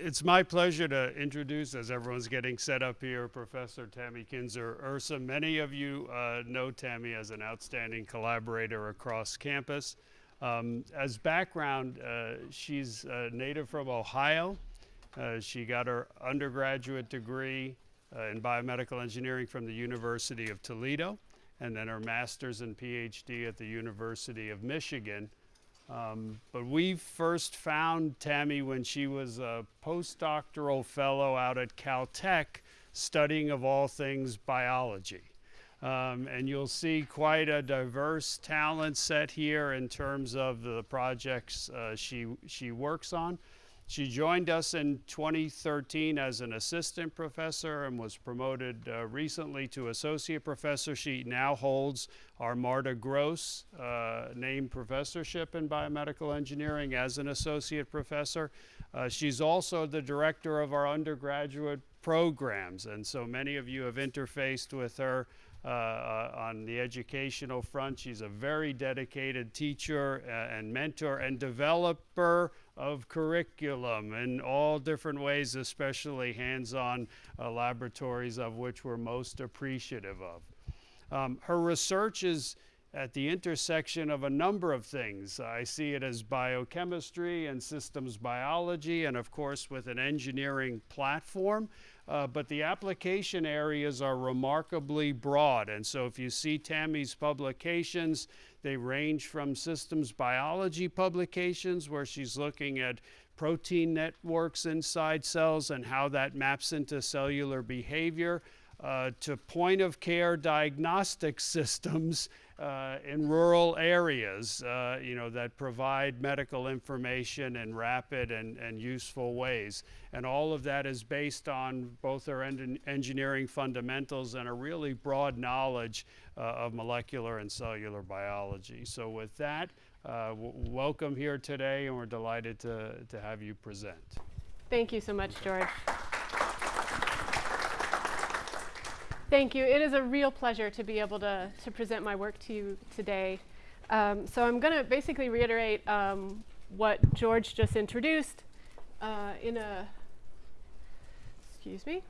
it's my pleasure to introduce, as everyone's getting set up here, Professor Tammy Kinzer-Ursem. Many of you uh, know Tammy as an outstanding collaborator across campus. Um, as background, uh, she's uh, native from Ohio. Uh, she got her undergraduate degree uh, in biomedical engineering from the University of Toledo, and then her master's and PhD at the University of Michigan. Um, but we first found Tammy when she was a postdoctoral fellow out at Caltech studying, of all things, biology. Um, and you'll see quite a diverse talent set here in terms of the projects uh, she, she works on. She joined us in 2013 as an assistant professor and was promoted uh, recently to associate professor. She now holds our Marta Gross uh, named professorship in biomedical engineering as an associate professor. Uh, she's also the director of our undergraduate programs, and so many of you have interfaced with her uh, uh, on the educational front. She's a very dedicated teacher uh, and mentor and developer of curriculum in all different ways, especially hands-on uh, laboratories of which we're most appreciative of. Um, her research is at the intersection of a number of things. I see it as biochemistry and systems biology, and of course with an engineering platform. Uh, but the application areas are remarkably broad. And so if you see Tammy's publications, they range from systems biology publications, where she's looking at protein networks inside cells and how that maps into cellular behavior, uh, to point of care diagnostic systems uh, in rural areas, uh, you know, that provide medical information in rapid and, and useful ways. And all of that is based on both our en engineering fundamentals and a really broad knowledge uh, of molecular and cellular biology. So with that, uh, welcome here today, and we're delighted to, to have you present. Thank you so much, George. Thank you. It is a real pleasure to be able to, to present my work to you today. Um, so I'm going to basically reiterate um, what George just introduced uh, in a, excuse me.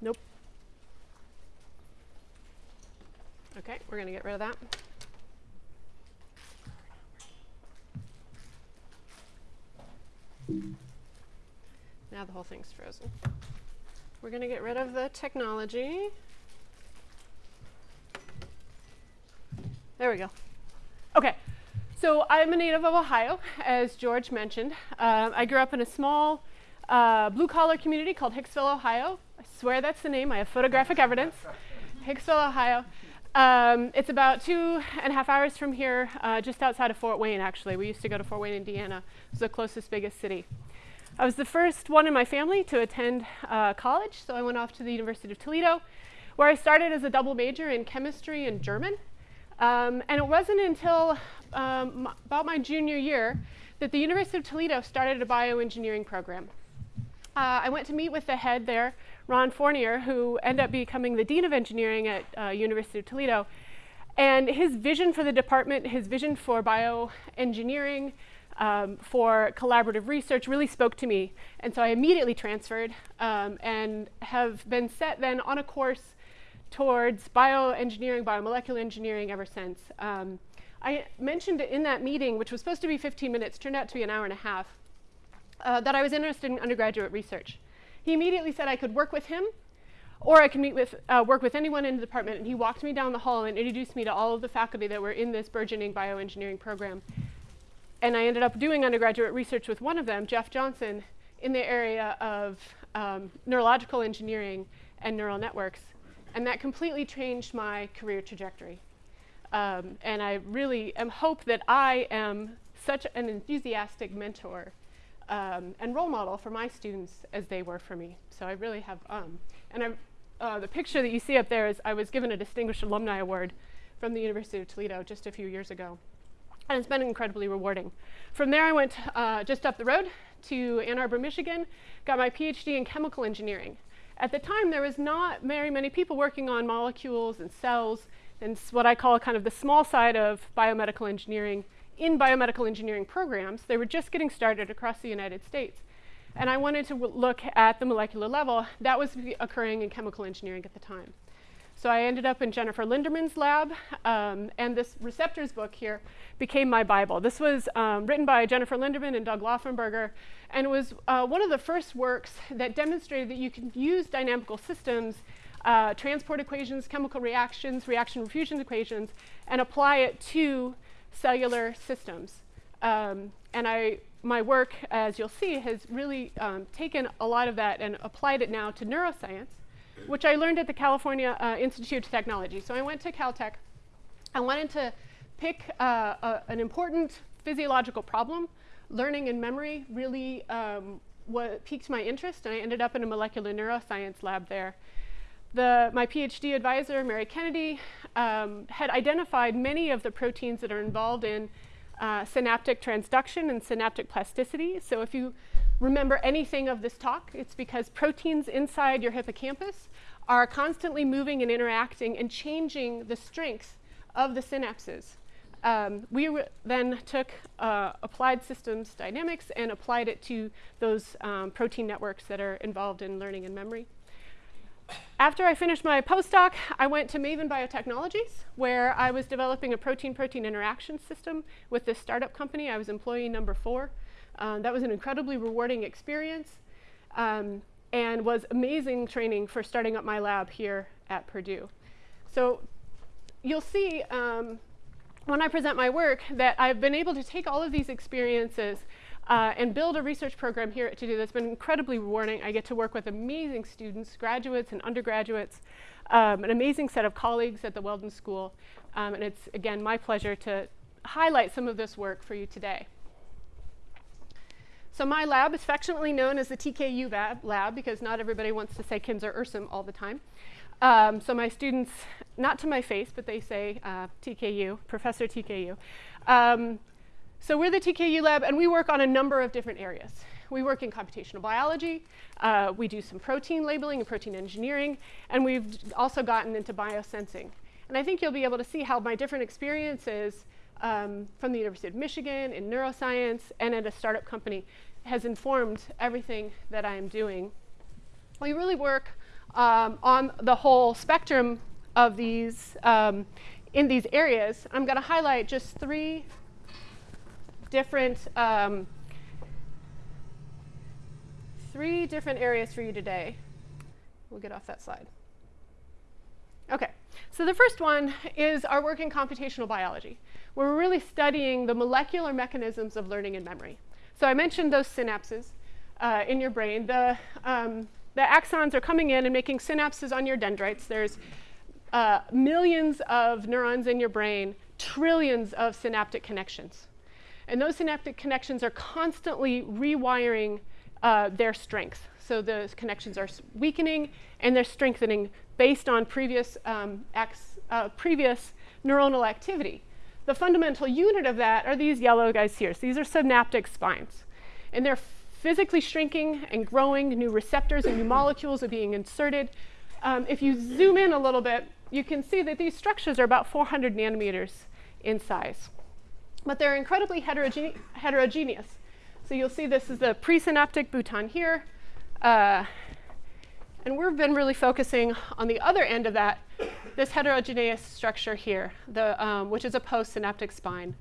Nope. Okay, we're going to get rid of that. Now the whole thing's frozen. We're going to get rid of the technology. There we go. Okay, so I'm a native of Ohio, as George mentioned. Uh, I grew up in a small uh, blue-collar community called Hicksville, Ohio. I swear that's the name. I have photographic evidence. Hicksville, Ohio. Um, it's about two and a half hours from here, uh, just outside of Fort Wayne, actually. We used to go to Fort Wayne, Indiana. It's the closest, biggest city. I was the first one in my family to attend uh, college, so I went off to the University of Toledo, where I started as a double major in chemistry and German. Um, and it wasn't until um, about my junior year that the University of Toledo started a bioengineering program. Uh, I went to meet with the head there, Ron Fournier, who ended up becoming the Dean of Engineering at uh, University of Toledo. And his vision for the department, his vision for bioengineering, um, for collaborative research really spoke to me. And so I immediately transferred um, and have been set then on a course towards bioengineering, biomolecular engineering ever since. Um, I mentioned in that meeting, which was supposed to be 15 minutes, turned out to be an hour and a half, uh, that I was interested in undergraduate research. He immediately said I could work with him or I could meet with, uh, work with anyone in the department. And he walked me down the hall and introduced me to all of the faculty that were in this burgeoning bioengineering program and I ended up doing undergraduate research with one of them, Jeff Johnson, in the area of um, neurological engineering and neural networks. And that completely changed my career trajectory. Um, and I really am hope that I am such an enthusiastic mentor um, and role model for my students as they were for me. So I really have, um, and I, uh, the picture that you see up there is I was given a Distinguished Alumni Award from the University of Toledo just a few years ago and it's been incredibly rewarding. From there, I went uh, just up the road to Ann Arbor, Michigan, got my PhD in chemical engineering. At the time, there was not very many people working on molecules and cells, and what I call kind of the small side of biomedical engineering in biomedical engineering programs. They were just getting started across the United States. And I wanted to look at the molecular level that was occurring in chemical engineering at the time. So I ended up in Jennifer Linderman's lab, um, and this receptors book here became my Bible. This was um, written by Jennifer Linderman and Doug Lauffenburger, and it was uh, one of the first works that demonstrated that you can use dynamical systems, uh, transport equations, chemical reactions, reaction diffusion equations, and apply it to cellular systems. Um, and I, my work, as you'll see, has really um, taken a lot of that and applied it now to neuroscience which I learned at the California uh, Institute of Technology. So I went to Caltech. I wanted to pick uh, a, an important physiological problem. Learning and memory really um, what piqued my interest, and I ended up in a molecular neuroscience lab there. The, my PhD advisor, Mary Kennedy, um, had identified many of the proteins that are involved in uh, synaptic transduction and synaptic plasticity. So if you remember anything of this talk, it's because proteins inside your hippocampus are constantly moving and interacting and changing the strength of the synapses. Um, we then took uh, applied systems dynamics and applied it to those um, protein networks that are involved in learning and memory. After I finished my postdoc, I went to Maven Biotechnologies, where I was developing a protein-protein interaction system with this startup company. I was employee number four. Um, that was an incredibly rewarding experience um, and was amazing training for starting up my lab here at Purdue. So you'll see um, when I present my work that I've been able to take all of these experiences uh, and build a research program here at do that's been incredibly rewarding. I get to work with amazing students, graduates and undergraduates, um, an amazing set of colleagues at the Weldon School. Um, and it's, again, my pleasure to highlight some of this work for you today. So my lab is affectionately known as the TKU lab, because not everybody wants to say Kinzer-Ursem all the time. Um, so my students, not to my face, but they say uh, TKU, Professor TKU. Um, so we're the TKU lab, and we work on a number of different areas. We work in computational biology. Uh, we do some protein labeling and protein engineering. And we've also gotten into biosensing. And I think you'll be able to see how my different experiences um, from the University of Michigan in neuroscience and at a startup company has informed everything that I am doing. We really work um, on the whole spectrum of these um, in these areas. I'm going to highlight just three different um, three different areas for you today. We'll get off that slide. Okay, so the first one is our work in computational biology, where we're really studying the molecular mechanisms of learning and memory. So I mentioned those synapses uh, in your brain. The, um, the axons are coming in and making synapses on your dendrites. There's uh, millions of neurons in your brain, trillions of synaptic connections. And those synaptic connections are constantly rewiring uh, their strength. So those connections are weakening and they're strengthening based on previous, um, uh, previous neuronal activity. The fundamental unit of that are these yellow guys here. So these are synaptic spines. And they're physically shrinking and growing. New receptors and new molecules are being inserted. Um, if you zoom in a little bit, you can see that these structures are about 400 nanometers in size. But they're incredibly heterogene heterogeneous. So you'll see this is the presynaptic bouton here. Uh, and we've been really focusing on the other end of that, this heterogeneous structure here, the, um, which is a postsynaptic spine.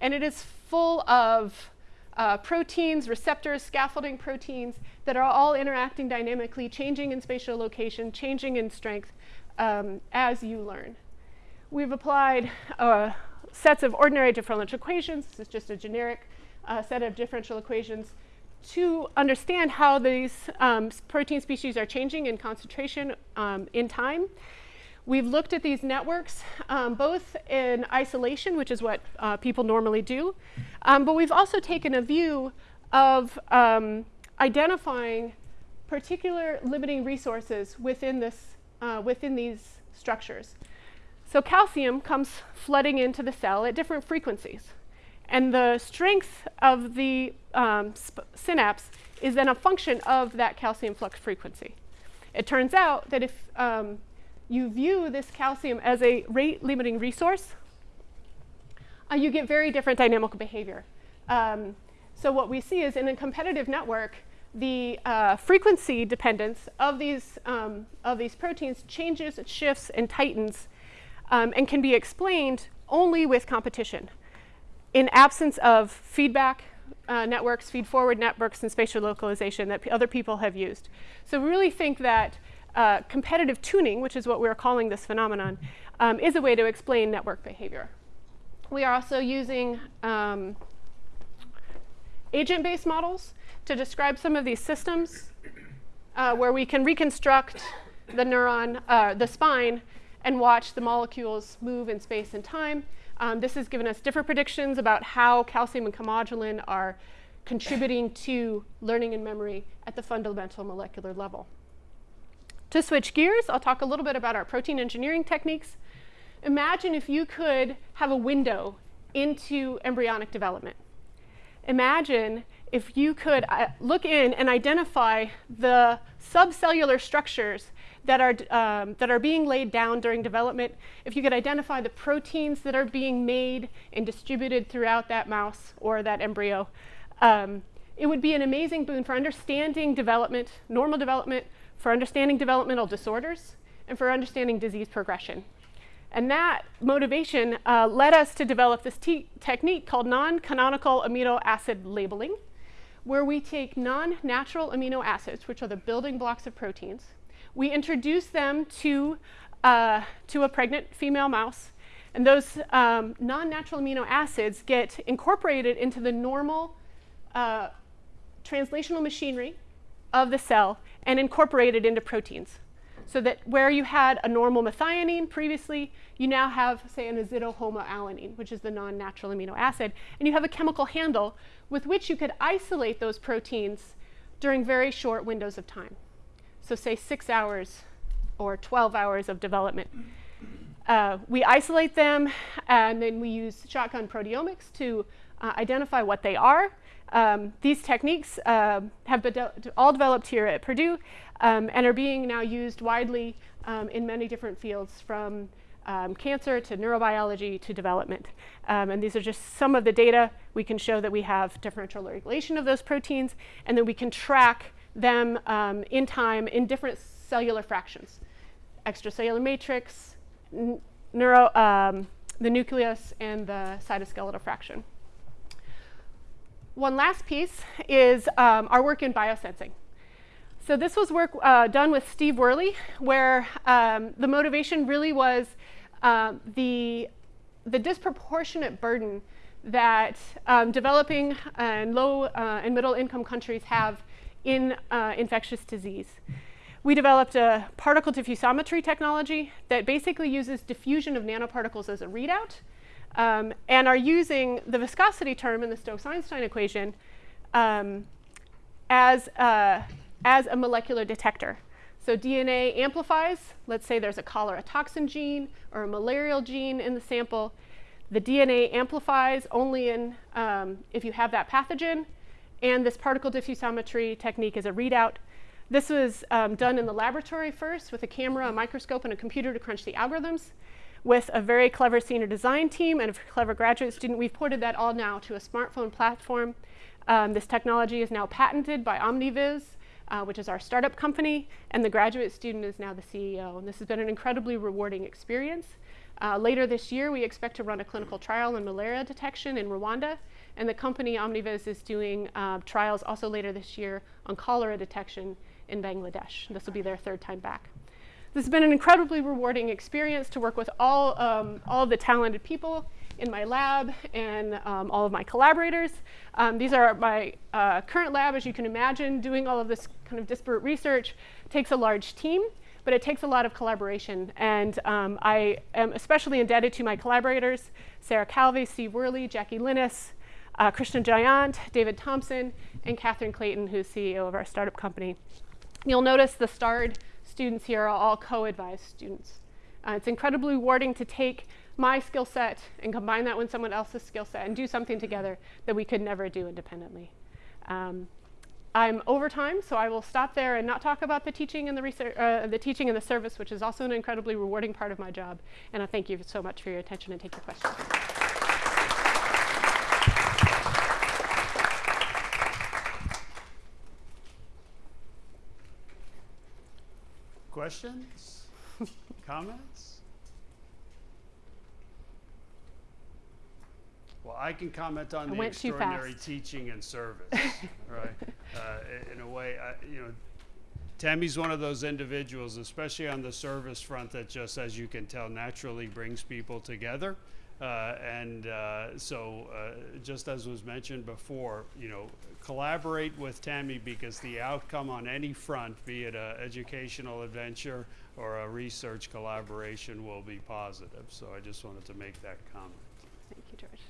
And it is full of uh, proteins, receptors, scaffolding proteins that are all interacting dynamically, changing in spatial location, changing in strength um, as you learn. We've applied uh, sets of ordinary differential equations. This is just a generic uh, set of differential equations to understand how these um, protein species are changing in concentration um, in time. We've looked at these networks um, both in isolation, which is what uh, people normally do, um, but we've also taken a view of um, identifying particular limiting resources within, this, uh, within these structures. So calcium comes flooding into the cell at different frequencies. And the strength of the um, synapse is then a function of that calcium flux frequency. It turns out that if um, you view this calcium as a rate limiting resource, uh, you get very different dynamical behavior. Um, so what we see is in a competitive network, the uh, frequency dependence of these, um, of these proteins changes, shifts, and tightens, um, and can be explained only with competition. In absence of feedback uh, networks, feed-forward networks, and spatial localization that other people have used. So we really think that uh, competitive tuning, which is what we're calling this phenomenon, um, is a way to explain network behavior. We are also using um, agent-based models to describe some of these systems uh, where we can reconstruct the neuron, uh, the spine, and watch the molecules move in space and time. Um, this has given us different predictions about how calcium and calmodulin are contributing to learning and memory at the fundamental molecular level. To switch gears, I'll talk a little bit about our protein engineering techniques. Imagine if you could have a window into embryonic development. Imagine if you could uh, look in and identify the subcellular structures that are, um, that are being laid down during development, if you could identify the proteins that are being made and distributed throughout that mouse or that embryo, um, it would be an amazing boon for understanding development, normal development, for understanding developmental disorders, and for understanding disease progression. And that motivation uh, led us to develop this technique called non-canonical amino acid labeling, where we take non-natural amino acids, which are the building blocks of proteins, we introduce them to, uh, to a pregnant female mouse, and those um, non-natural amino acids get incorporated into the normal uh, translational machinery of the cell and incorporated into proteins. So that where you had a normal methionine previously, you now have, say, an azidohomoalanine, which is the non-natural amino acid, and you have a chemical handle with which you could isolate those proteins during very short windows of time. So say six hours or 12 hours of development. Uh, we isolate them, and then we use shotgun proteomics to uh, identify what they are. Um, these techniques uh, have been de all developed here at Purdue um, and are being now used widely um, in many different fields from um, cancer to neurobiology to development. Um, and these are just some of the data. We can show that we have differential regulation of those proteins, and then we can track them um, in time in different cellular fractions. Extracellular matrix, neuro, um, the nucleus, and the cytoskeletal fraction. One last piece is um, our work in biosensing. So this was work uh, done with Steve Wereley, where um, the motivation really was uh, the, the disproportionate burden that um, developing and low uh, and middle income countries have in uh, infectious disease. We developed a particle diffusometry technology that basically uses diffusion of nanoparticles as a readout um, and are using the viscosity term in the Stokes-Einstein equation um, as, uh, as a molecular detector. So DNA amplifies, let's say there's a cholera toxin gene or a malarial gene in the sample. The DNA amplifies only in, um, if you have that pathogen, and this particle diffusometry technique is a readout. This was um, done in the laboratory first with a camera, a microscope, and a computer to crunch the algorithms. With a very clever senior design team and a clever graduate student, we've ported that all now to a smartphone platform. Um, this technology is now patented by OmniVis, uh, which is our startup company, and the graduate student is now the CEO. And this has been an incredibly rewarding experience. Uh, later this year, we expect to run a clinical trial in malaria detection in Rwanda, and the company OmniVis is doing uh, trials also later this year on cholera detection in Bangladesh. This will be their third time back. This has been an incredibly rewarding experience to work with all, um, all of the talented people in my lab and um, all of my collaborators. Um, these are my uh, current lab, as you can imagine, doing all of this kind of disparate research takes a large team, but it takes a lot of collaboration. And um, I am especially indebted to my collaborators, Sarah Calve, Steve Wereley, Jackie Linnes, uh, Krishna Jayant, David Thompson, and Catherine Clayton, who's CEO of our startup company. You'll notice the starred students here are all co-advised students. Uh, it's incredibly rewarding to take my skill set and combine that with someone else's skill set and do something together that we could never do independently. Um, I'm over time, so I will stop there and not talk about the teaching and the, research, uh, the teaching and the service, which is also an incredibly rewarding part of my job. And I thank you so much for your attention and take your questions. Questions? Comments? Well, I can comment on I the extraordinary teaching and service, right? Uh, in a way, I, you know, Tammy's one of those individuals, especially on the service front, that just, as you can tell, naturally brings people together. Uh, and uh, so, uh, just as was mentioned before, you know, collaborate with Tammy because the outcome on any front, be it an educational adventure or a research collaboration, will be positive. So I just wanted to make that comment. Thank you, George.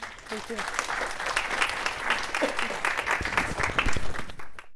Yeah. Thank you.